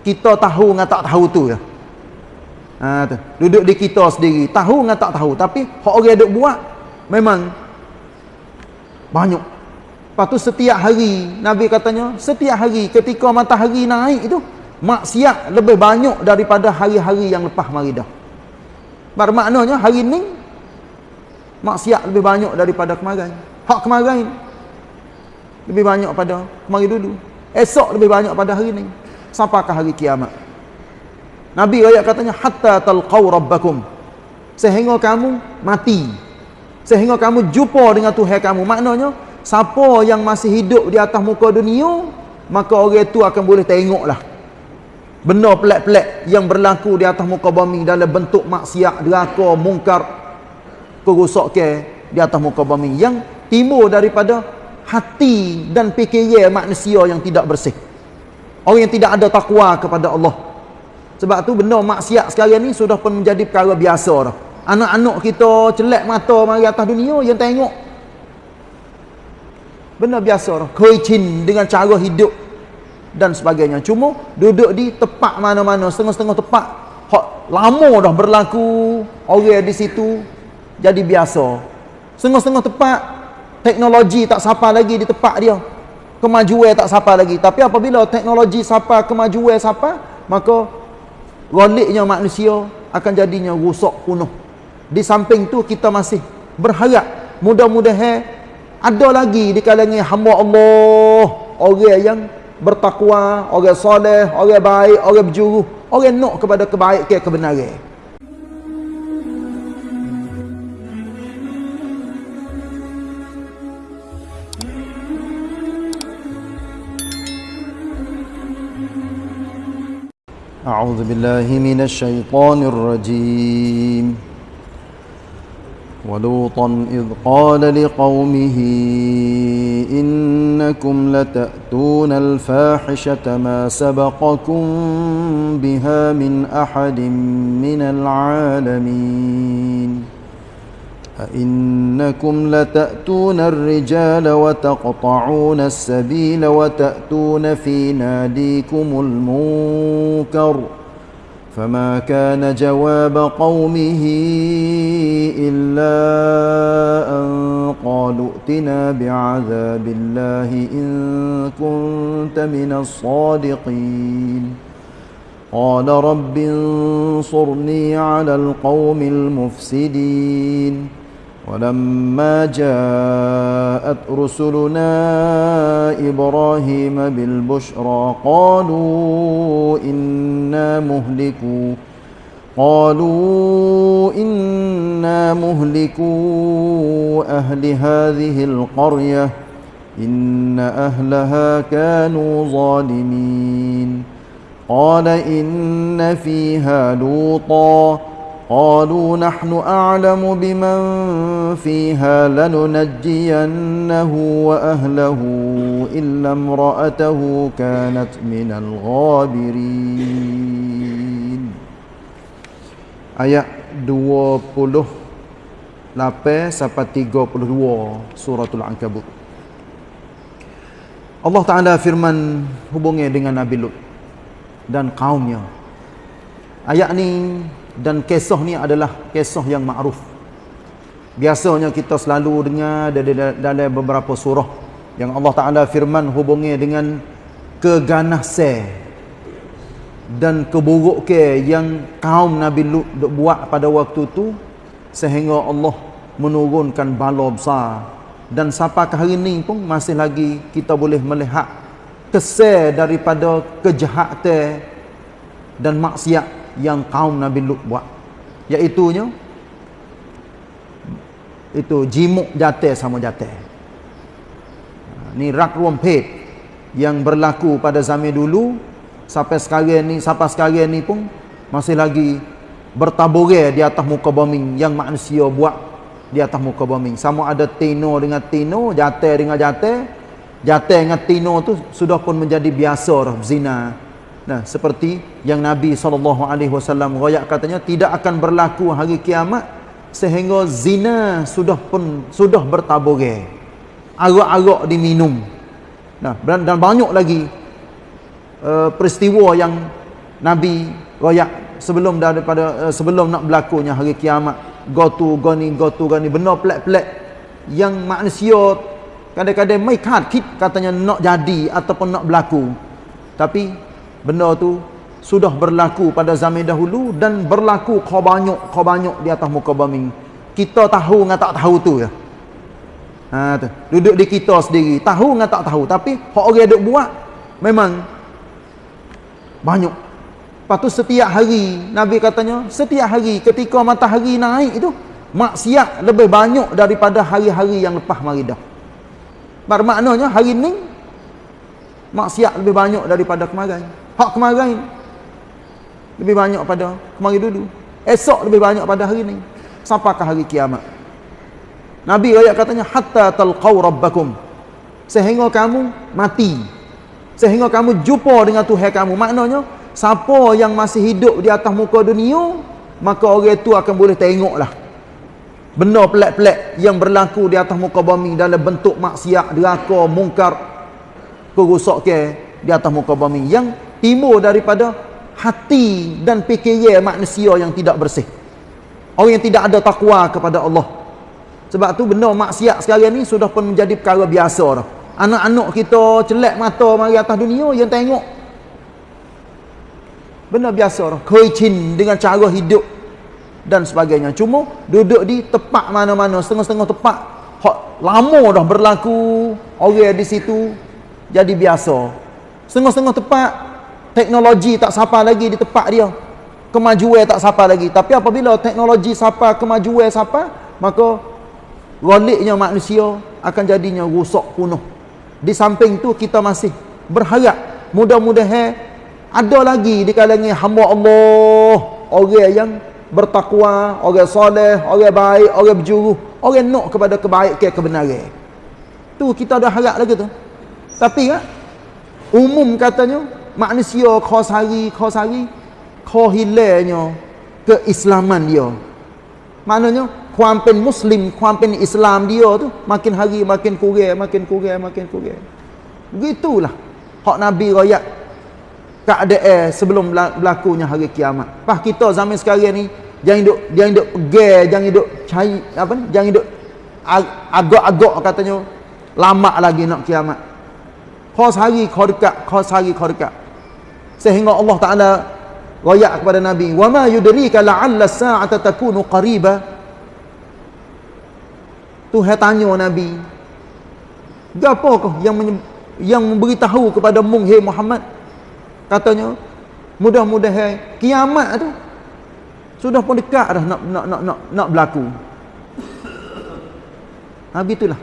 kita tahu dengan tak tahu tu dah ha, tu. duduk di kita sendiri. Tahu dengan tak tahu. Tapi orang duk buat memang banyak. Lepas tu setiap hari Nabi katanya setiap hari ketika matahari naik itu maksiat lebih banyak daripada hari-hari yang lepas mari dah. Bermaknanya hari ni maksiat lebih banyak daripada kemarin. Hak kemarin lebih banyak pada kemarin dulu. Esok lebih banyak pada hari ni sampaikan hari kiamat. Nabi ayat katanya hatta talqau rabbakum. Sehingga kamu mati. Sehingga kamu jumpa dengan Tuhan kamu. Maknanya siapa yang masih hidup di atas muka dunia maka orang itu akan boleh tengoklah benda pelik-pelik yang berlaku di atas muka bumi dalam bentuk maksiat deraka mungkar kerosakan di atas muka bumi. Yang timbul daripada hati dan fikiran manusia yang tidak bersih orang yang tidak ada takwa kepada Allah sebab tu benda maksiat sekarang ni sudah pun menjadi perkara biasa dah. Anak-anak kita celak mata mari atas dunia yang tengok. Benda biasa dah. Kuicin dengan cara hidup dan sebagainya. Cuma duduk di tempat mana-mana, setengah-setengah tempat. Hak lama dah berlaku orang di situ jadi biasa. Setengah-setengah tempat teknologi tak sapa lagi di tempat dia. Kemajuan tak sapa lagi. Tapi apabila teknologi sapa, kemajuan sapa, maka goliknya manusia akan jadinya rusak penuh di samping tu kita masih berharap mudah-mudahan ada lagi di kalangan hamba Allah. Orang yang bertakwa orang soleh orang baik orang berjuru orang nak kepada kebaikan kebenaran أعوذ بالله من الشيطان الرجيم. ولوطا إذ قال لقومه إنكم لتأتون الفاحشة ما سبقكم بها من أحد من العالمين. أئنكم لتأتون الرجال وتقطعون السبيل وتأتون في ناديكم المنكر فما كان جواب قومه إلا أن قالوا ائتنا بعذاب الله إن كنت من الصادقين. قال رب انصرني على القوم المفسدين. ولما جاءت رسلنا إبراهيم بالبشرى قالوا إنا مهلكوا قالوا إنا مهلكوا أهل هذه القرية إن أهلها كانوا ظالمين. قال إن فيها لوطا قالوا نحن أعلم بمن فيها لننجينه وأهله إلا امرأته كانت من الغابرين Ayat 28 sampai 32 suratul Ankabut. Allah Taala firman hubungnya dengan Nabi Lut dan kaumnya. Ayat ni dan kisah ni adalah kisah yang ma'ruf. Biasanya kita selalu dengar dalam beberapa surah yang Allah Ta'ala firman hubungi dengan keganasan dan keburukan yang kaum Nabi Lut buat pada waktu tu sehingga Allah menurunkan bala besar. Dan sampai hari ni pun masih lagi kita boleh melihat kesal daripada kejahatan dan maksiat yang kaum Nabi Lut buat. Iaitunya itu jimuk jatuh sama jatuh ha, ni rak rumpet yang berlaku pada zaman dulu sampai sekarang ni sampai sekarang ni pun masih lagi bertaburai di atas muka bumi yang manusia buat di atas muka bumi. Sama ada tino dengan tino jatuh dengan jatuh jatuh dengan tino tu sudah pun menjadi biasa zina Nah, seperti yang Nabi SAW royak katanya tidak akan berlaku hari kiamat sehingga zina sudah pun sudah bertaburai. Arak-arak diminum. Nah, dan, dan banyak lagi uh, peristiwa yang Nabi royak sebelum daripada uh, sebelum nak berlakunya hari kiamat go to go ni go to go ni benar pelik-pelik yang manusia kadang-kadang mai kit katanya nak jadi ataupun nak berlaku tapi benda tu sudah berlaku pada zaman dahulu dan berlaku kau banyak kau banyak di atas muka bumi. Kita tahu dengan tak tahu tu ya ha tu. Duduk di kita sendiri tahu dengan tak tahu. Tapi orang duk buat memang banyak. Lepas tu setiap hari Nabi katanya setiap hari ketika matahari naik itu maksiat lebih banyak daripada hari-hari yang lepas mari dah. Bermaknanya hari ni maksiat lebih banyak daripada kemarin. Hak kemarin lebih banyak pada kemarin dulu. Esok lebih banyak pada hari ni. Sampaikan hari kiamat. Nabi ayat katanya hatta talqaw rabbakum. Sehingga kamu mati. Sehingga kamu jumpa dengan Tuhan kamu. Maknanya siapa yang masih hidup di atas muka dunia maka orang itu akan boleh tengoklah benda pelik-pelik yang berlaku di atas muka bumi dalam bentuk maksiat, deraka, mungkar kerusakan di atas muka bumi yang timbul daripada hati dan fikiran manusia yang tidak bersih orang yang tidak ada takwa kepada Allah sebab tu benda maksiat sekarang ni sudah pun menjadi perkara biasa dah anak-anak kita celak mata mari atas dunia yang tengok Benda biasa orang. Kuicin dengan cara hidup dan sebagainya. Cuma duduk di tempat mana-mana, setengah-setengah tempat. Hak lama dah berlaku orang di situ jadi biasa. Setengah-setengah tempat teknologi tak sapa lagi di tempat dia. Kemajuan tak sapa lagi. Tapi apabila teknologi sapa, kemajuan sapa, maka goliknya manusia akan jadinya rusak penuh. Di samping tu kita masih berharap mudah-mudahan ada lagi di kalangan hamba Allah orang yang bertakwa, orang soleh, orang baik, orang berjuru, orang nak kepada kebaikan kebenaran. Tu kita ada harap lagi tu. Tapi kan umum katanya manusia khos hari khos hari kau hilangnya keislaman dia. Maknanya kuampen muslim, kuampen Islam dia tu makin hari makin kurang, makin kurang, makin kurang. Begitulah hak Nabi royak keadaan sebelum berlakunya hari kiamat. Pas kita zaman sekarang ni jangan duk jangan duk pegang, jangan duk cari apa ni? Jangan duk agak-agak katanya lama lagi nak kiamat. Khos hari kau dekat, khos hari kau dekat. Sehingga Allah Taala royak kepada Nabi, "Wa ma yudrika la'alla as-sa'ata takunu qariba." Tuhan tanya Nabi, "Gapakah yang yang memberitahu kepada mung Muhammad? Katanya mudah-mudahan kiamat tu sudah pun dekat dah nak nak nak nak, nak berlaku. Habis itulah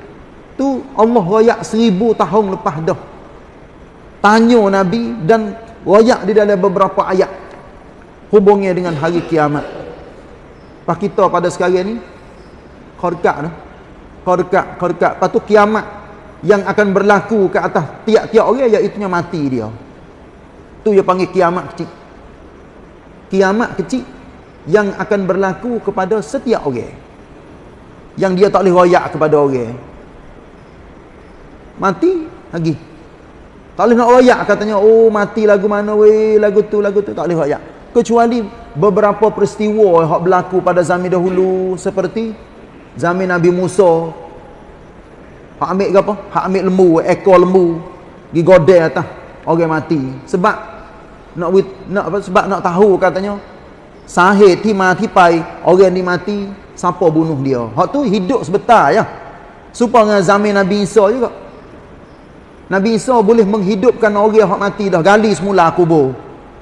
tu Allah royak seribu tahun lepas dah. Tanya Nabi dan royak di dalam beberapa ayat hubungnya dengan hari kiamat pas kita pada sekarang ni kau dekat kau dekat lepas tu kiamat yang akan berlaku ke atas tiap-tiap orang iaitu mati dia Tu dia panggil kiamat kecil. Kiamat kecil yang akan berlaku kepada setiap orang. Yang dia tak boleh royak kepada orang. Mati lagi. Tak boleh nak royak katanya, oh mati lagu mana weh, lagu tu, lagu tu. Tak boleh royak. Kecuali beberapa peristiwa yang berlaku pada zaman dahulu seperti zaman Nabi Musa. Hak ambil ke apa? Hak ambil lembu, ekor lembu. Pergi godel atas orang mati. Sebab nak nak apa sebab nak tahu katanya sahih ti mati pai orang ni mati siapa bunuh dia hak tu hidup sebentar ya supaya dengan zaman Nabi Isa juga Nabi Isa boleh menghidupkan orang hak mati dah. Gali semula kubur.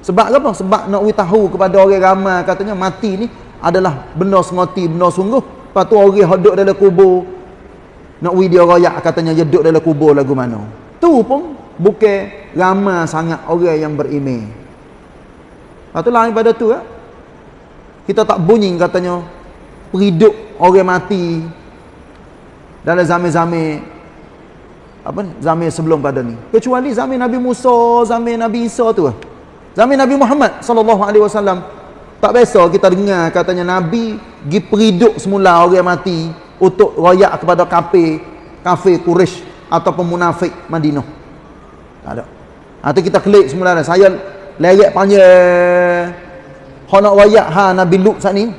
Sebab apa? Sebab nak tahu kepada orang ramai. Katanya mati ni adalah benda semati benda sungguh. Lepas tu orang hak duduk dalam kubur nak wi dia royak katanya dia duduk dalam kubur lagu mana. Tu pun bukan ramai sangat orang yang beriman. Lepas tu lain pada tu ya. Kita tak bunyi katanya Peridup orang mati Dalam zaman-zaman Apa? Zaman sebelum pada ni? Kecuali zaman Nabi Musa Zaman Nabi Isa tu Zaman Nabi Muhammad Sallallahu Alaihi Wasallam. Tak biasa kita dengar katanya Nabi Gi peridup semula orang mati Untuk royak kepada kafe Kafe Quraisy Ataupun munafik Madinah. Tak ada. Atau kita klik semula Saya lerek panjang. Nak wayak ha Nabi Lut saat ni.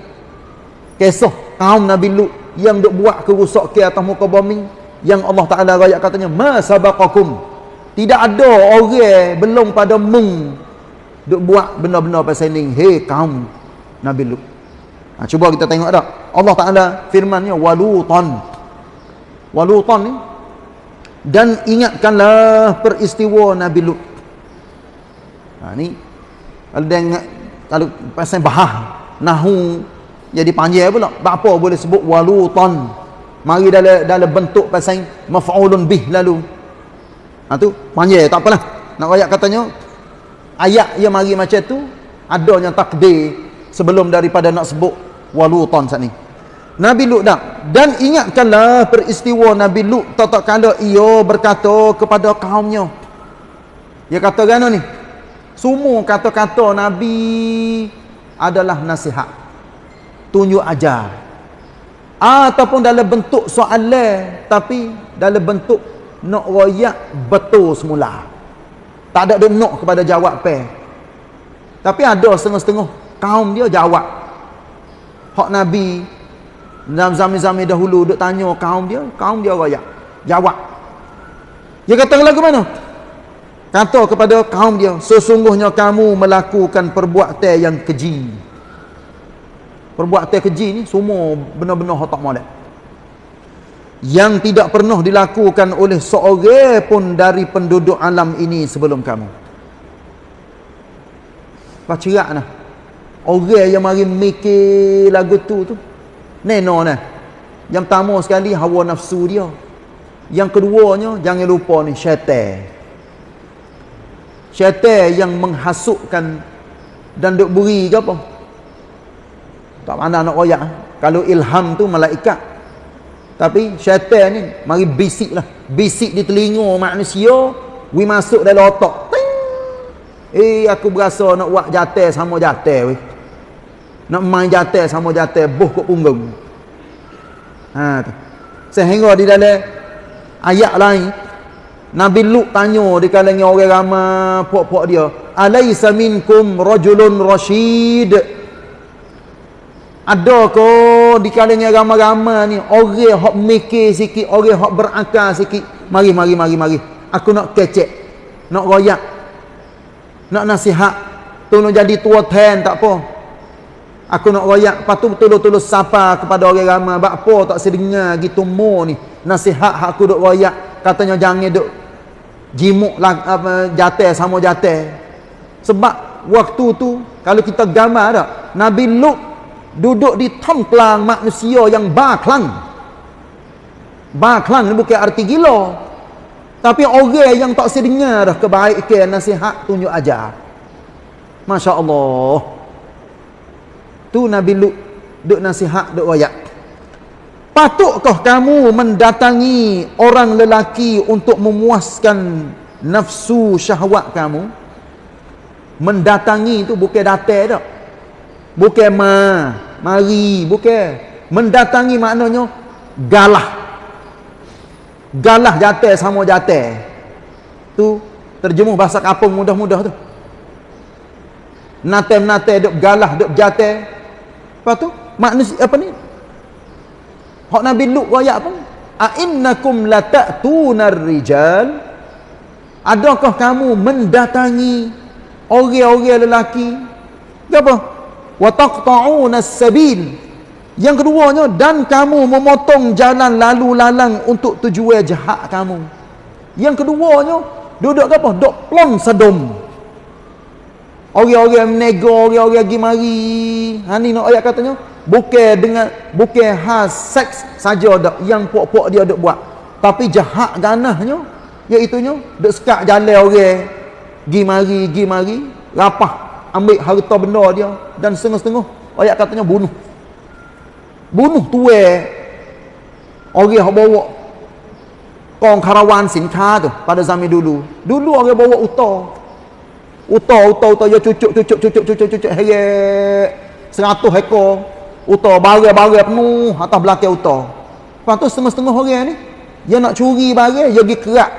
Kisah kaum Nabi Lut yang duk buat kerusak ke atas muka bumi yang Allah Taala rakyat katanya ma sabaqakum. Tidak ada orang belum pada mung duk buat benda-benda pasal ni. Hei kaum Nabi Lut. Ha, cuba kita tengok tak Allah Taala firmannya walutan. Walutan ni dan ingatkanlah peristiwa Nabi Lut. Ha, ni ingat kalau pasal bahah nahu jadi panjang pula. Apa boleh sebut walutan mari dalam dalam bentuk pasal maf'ulun bih lalu. Ha tu panjang tak apalah. Nak ayat katanya ayat yang mari macam tu adanya takdir sebelum daripada nak sebut walutan saat ni. Nabi Lut dah. Dan ingatkanlah peristiwa Nabi Lut tak kala ia berkata kepada kaumnya. Dia kata kan ni? Semua kata-kata Nabi adalah nasihat. Tunjuk ajar ataupun dalam bentuk soalan tapi dalam bentuk nak royak betul semula. Tak ada dia nak kepada jawab pe tapi ada setengah-setengah kaum dia jawab. Hak nabi dalam zaman-zaman dahulu duk tanya kaum dia kaum dia royak. Jawab. Dia kata lagu mana? Kata kepada kaum dia sesungguhnya kamu melakukan perbuatan yang keji perbuatan keji ni semua benar-benar tak molek. Yang tidak pernah dilakukan oleh seorang pun dari penduduk alam ini sebelum kamu. Pacirak nah. Orang yang mari mikir lagu tu tu neno nah. Yang pertama sekali hawa nafsu dia. Yang keduanya jangan lupa ni syaitan. Syaitan yang menghasutkan dan duk beri ke apa tak mana nak royak kalau ilham tu malaikat. Tapi syaitan ni mari bisik lah. Bisik di telinga manusia we masuk dalam otak. Ting! eh aku berasa nak buat jatuh sama jatuh weh. Nak main jatuh sama jatuh buh kot punggung. Ha tu. Sehingga di dalam ayat lain Nabi Lut tanya di kalangan orang ramai puak-puak dia alaisa minkum rajulun rasyid ada ke di kalangan ramai-ramai ni orang hok mikir sikit, orang hok berakal sikit. Mari mari mari mari. Aku nak kecek. Nak royak. Nak nasihat. Tolong jadi tua ten tak apa. Aku nak royak, patu betul-betul sapa kepada orang ramai. Bak apa tak sedengar gitu mo ni. Nasihat hak aku duk royak, katanya jangan duk jimuk lah apa jatuh sama jatuh. Sebab waktu tu kalau kita gambar tak, Nabi Lut duduk di templang manusia yang baklang. Baklang ni bukan arti gila. Tapi orang yang tak sedengar kebaikan nasihat tunjuk ajar. Masya Allah tu Nabi Lut duk nasihat duk wayak. Patutkah kamu mendatangi orang lelaki untuk memuaskan nafsu syahwat kamu? Mendatangi tu bukan datang tak bukan ma mari bukan. Mendatangi maknanya galah. Galah jatuh sama jatuh tu terjemuh bahasa kapung mudah-mudah tu. Nate-nate duk galah duk jatuh apa tu manusia apa ni? Hak Nabi Lut ayat apa a innakum latatunar rijal adakah kamu mendatangi orang-orang lelaki? Apa wa taqta'una as-sabil. Yang keduanya dan kamu memotong jalan lalu lalang untuk tujuan jahat kamu. Yang keduanya duduk apa duk plong sedom orang-orang menego orang-orang pergi mari. Ha ni nak ayat katanya bukan dengan bukan khas seks saja dak yang puak-puak dia duk buat. Tapi jahat ganahnya iaitu nya duk sekat jalan orang pergi mari pergi mari rapah ambil harta benda dia dan setengah-setengah ayat katanya bunuh. Bunuh tuwe orang yang bawa kong karawan sinka tu pada zaman dulu. Dulu orang bawa uta. Uta uta uta ya cucuk cucuk cucuk cucuk cucuk heye seratus ekor. Uta barang-barang penuh atas belakang uta. Lepas tu setengah-setengah orang ni dia nak curi barang dia pergi kerak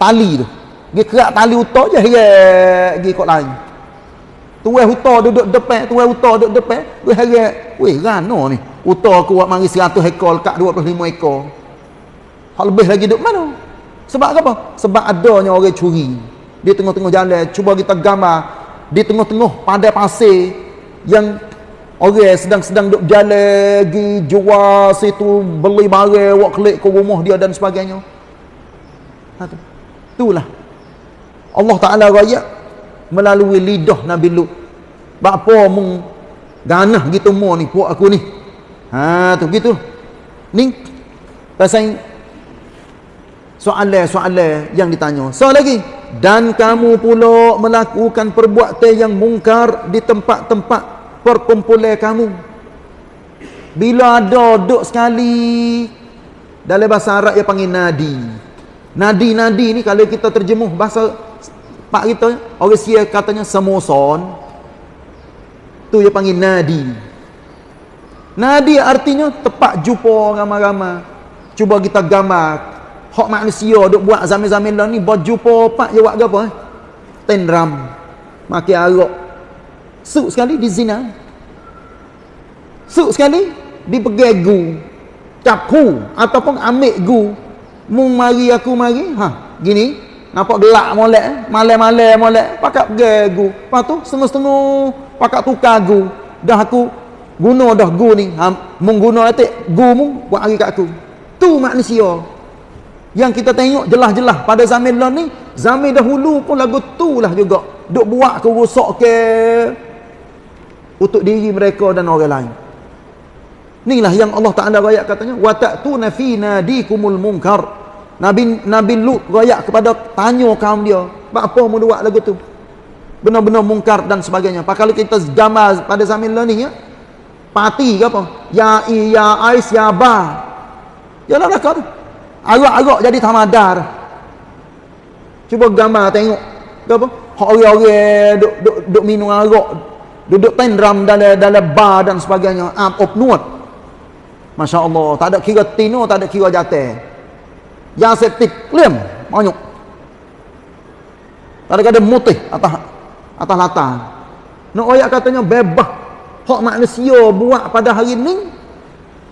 tali tu. Pergi kerak tali uta je heye pergi kot lain tuai huta duduk depan tuai huta duduk depan. Gue harap weh rana ni. Huta aku buat mari 100 ekor lekat 25 ekor. Hal lebih lagi duduk mana? Sebab apa? Sebab adanya orang curi. Di tengah-tengah jalan cuba kita gambar. Di tengah-tengah padai pasir yang orang sedang-sedang duduk jalan pergi jual situ beli barang buat klik ke rumah dia dan sebagainya. Ha, tu. itulah. Allah Ta'ala raya melalui lidah Nabi Lut bapa mung ganah gitu mu ni puak aku ni ha tu gitu ni pasal soalan-soalan yang ditanya. Soal lagi. Dan kamu pula melakukan perbuatan yang mungkar di tempat-tempat perkumpulan kamu. Bila ada duduk sekali dalam bahasa Arab yang panggil nadi. Nadi-nadi ni kalau kita terjemuh bahasa pak kita orang sia katanya semoson. Tu yang panggil nadi. Nadi artinya tempat jumpa ramai-ramai. Cuba kita gambar hak manusia duk buat zaman-zaman lah ni berjumpa pak je buat apa eh? tenram makin arak suk sekali di zina suk sekali di pegegu capu ataupun ambil gu mung mari aku mari ha gini nampak gelak molek eh? malam-malam molek. Pakat pegegu lepas tu setengah-setengah pakat tukar gu dah aku guna dah gu ni. Ha, mung guna atik gu mung buat hari kat aku. Tu manusia. Yang kita tengok jelas-jelas pada zaman lah ni zaman dahulu pun lagu tu lah juga. Duk buat ke rosak ke untuk diri mereka dan orang lain. Inilah yang Allah Ta'ala rakyat katanya wa ta'tuna fi nadikumul munkar Nabi Nabi Lut rakyat kepada tanya kaum dia apa mau buat lagu tu benar-benar mungkar dan sebagainya pak kalau kita gambar pada zaman lah ni ya parti ke apa ya i ya ais ya ba ya lah tu Arak-arak jadi tamadar. Cuba gambar tengok. Apa? Orang-orang duk, duk, duk minum arak. Duduk tendram dalam dalam bar dan sebagainya. Am op nuat. Masya Allah. Tak ada kira tino, tak ada kira jatuh. Yang septik, lem. Banyak. Tak ada kata mutih atas atas latar. Nak ayat katanya bebas. Hak manusia buat pada hari ini.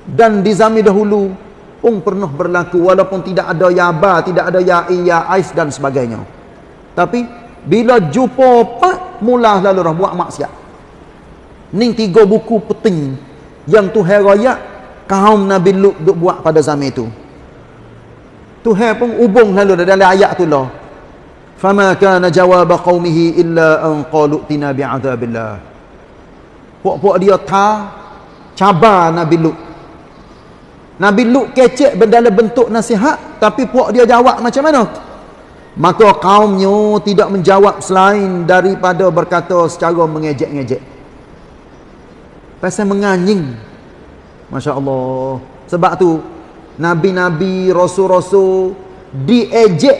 Dan di zaman dahulu pun pernah berlaku walaupun tidak ada ya ba tidak ada ya i ya ais dan sebagainya tapi bila jumpa pak mula lalu dah buat maksiat ni tiga buku penting yang Tuhan raya kaum Nabi Lut buat pada zaman itu Tuhan pun hubung lalu dalam ayat tu lah fama kana jawab qaumihi illa an qalu tina bi'adzabillah puak-puak dia ta cabar Nabi Lut Nabi Lut kecek dalam bentuk nasihat tapi puak dia jawab macam mana? Maka kaumnya tidak menjawab selain daripada berkata secara mengejek-ngejek. Pasal menganying. Masya Allah. Sebab tu Nabi-Nabi, Rasul-Rasul diejek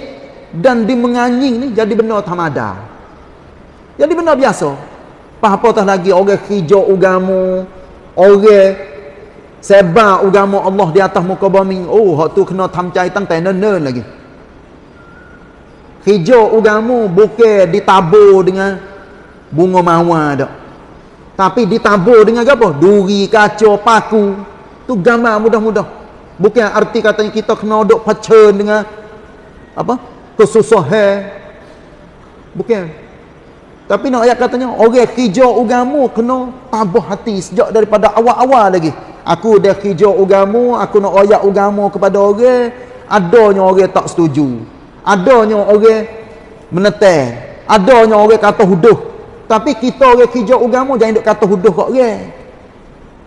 dan dimenganying ni jadi benda tamada. Jadi benda biasa. Apa-apa lagi? Orang hijau ugamu, orang sebab agama Allah di atas muka bumi. Oh hak tu kena tamcai tang tai nen lagi. Hijau agama bukan ditabur dengan bunga mawar dak tapi ditabur dengan apa? Duri kaca paku. Tu gambar mudah-mudah bukan arti katanya kita kena duk pacen dengan apa kesusahan. Bukan. Tapi nak ayat katanya orang hijau agama kena tabah hati sejak daripada awal-awal lagi. Aku dah hijau ugamu aku nak royak ugamu kepada orang adanya orang tak setuju. Adanya orang menetek adanya orang kata huduh. Tapi kita orang hijau ugamu jangan duk kata huduh kat orang.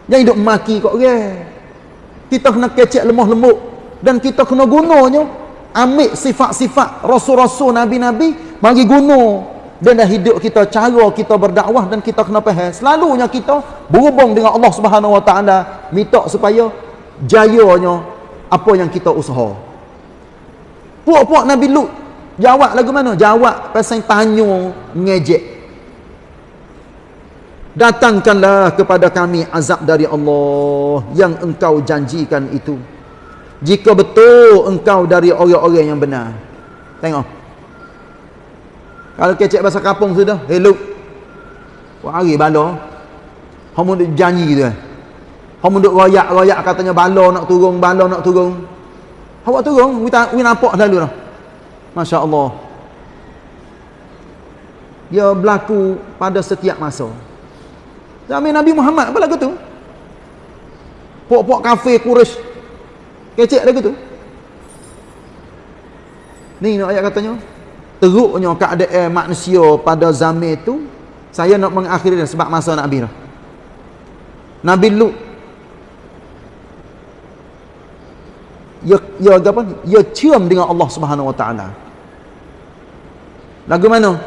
Jangan duk maki kat orang kita kena kecek lemah lembut dan kita kena gunanya ambil sifat-sifat rasul-rasul nabi-nabi bagi guna. Dan dah hidup kita cara kita berdakwah dan kita kena faham. Selalunya kita berhubung dengan Allah Subhanahu Wa Taala minta supaya jayanya apa yang kita usaha. Puak-puak Nabi Lut jawab lagu mana? Jawab pasal tanya ngejek datangkanlah kepada kami azab dari Allah yang engkau janjikan itu jika betul engkau dari orang-orang yang benar tengok kalau kecek bahasa kampung sudah, hello. Buat hari bala. Hang duk janji tu. Hang duk royak-royak katanya bala nak turun, bala nak turun. Awak turun, kita nampak selalu dah. Masya-Allah. Dia berlaku pada setiap masa. Zaman Nabi Muhammad apa lagu tu? Pok-pok kafe Quraisy. Kecek lagu tu. Ni nak ayat katanya. Teruknya keadaan manusia pada zaman itu saya nak mengakhiri sebab masa Nabi dah. Nabi Lut ya ya apa ya cium dengan Allah Subhanahu Wa Taala. Lagu mana?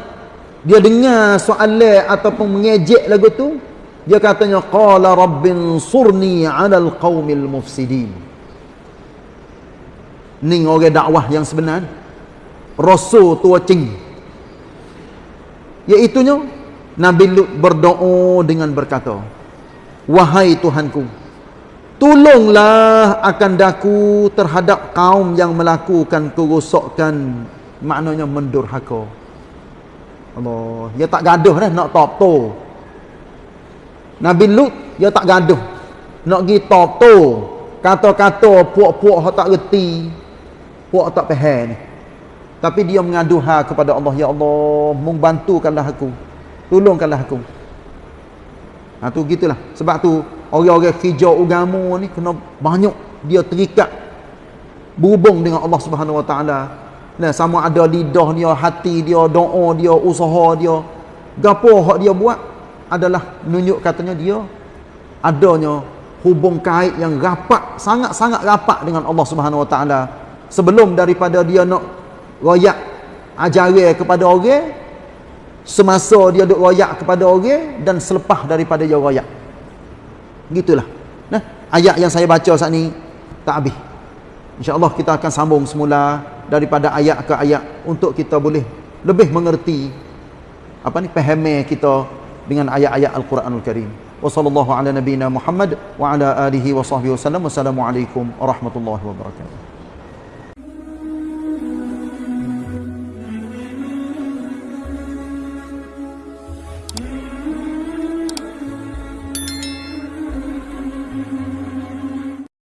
Dia dengar soalan ataupun mengejek lagu tu, dia katanya qala rabbin surni 'alal qaumil mufsidin. Ni orang dakwah yang sebenar. Rasul tua cing. Iaitunya Nabi Lut berdoa dengan berkata, "Wahai Tuhanku, tolonglah akan daku terhadap kaum yang melakukan kerosakan, maknanya mendurhaka." Allah, dia tak gaduh dah nak top to. Nabi Lut dia tak gaduh nak pergi top to. Kata-kata puak-puak hak tak reti, puak tak faham ni. Tapi dia mengadu ha kepada Allah, ya Allah, mung bantukanlah aku. Tolongkanlah aku. Ha tu gitulah. Sebab tu orang-orang hijau agama ni kena banyak dia terikat berhubung dengan Allah Subhanahu Wa Taala Nah, sama ada lidah dia, hati dia, doa dia, usaha dia. Gapo hak dia buat adalah menunjuk katanya dia adanya hubung kait yang rapat, sangat-sangat rapat dengan Allah Subhanahu Wa Taala. Sebelum daripada dia nak royak ajaran kepada orang, semasa dia duk royak kepada orang dan selepas daripada dia royak. Gitulah. Nah, ayat yang saya baca saat ni tak habis. InsyaAllah kita akan sambung semula daripada ayat ke ayat untuk kita boleh lebih mengerti apa ni pahami kita dengan ayat-ayat Al-Quranul Karim. Wa sallallahu ala nabiyyina Muhammad wa ala alihi wa sahbihi. Wassalamualaikum warahmatullahi wabarakatuh.